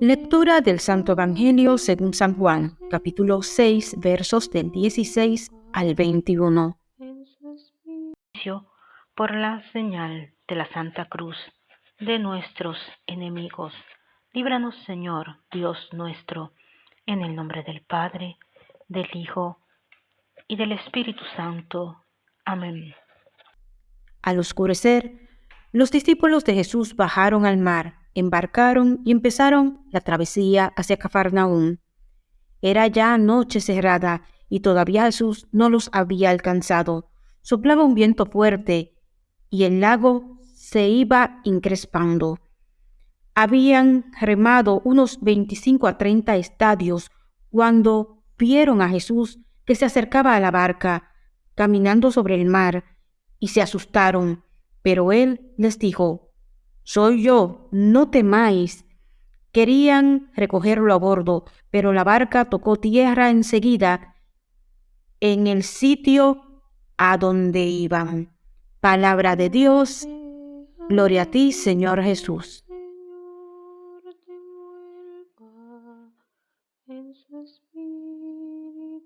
Lectura del Santo Evangelio según San Juan, capítulo 6, versos del 16 al 21. Por la señal de la Santa Cruz de nuestros enemigos. Líbranos, Señor, Dios nuestro, en el nombre del Padre, del Hijo y del Espíritu Santo. Amén. Al oscurecer, los discípulos de Jesús bajaron al mar, embarcaron y empezaron la travesía hacia Cafarnaúm. Era ya noche cerrada y todavía Jesús no los había alcanzado. Soplaba un viento fuerte y el lago se iba increspando. Habían remado unos 25 a 30 estadios cuando vieron a Jesús que se acercaba a la barca, caminando sobre el mar, y se asustaron. Pero él les dijo, soy yo, no temáis. Querían recogerlo a bordo, pero la barca tocó tierra enseguida en el sitio a donde iban. Palabra de Dios, gloria a ti, Señor Jesús. En su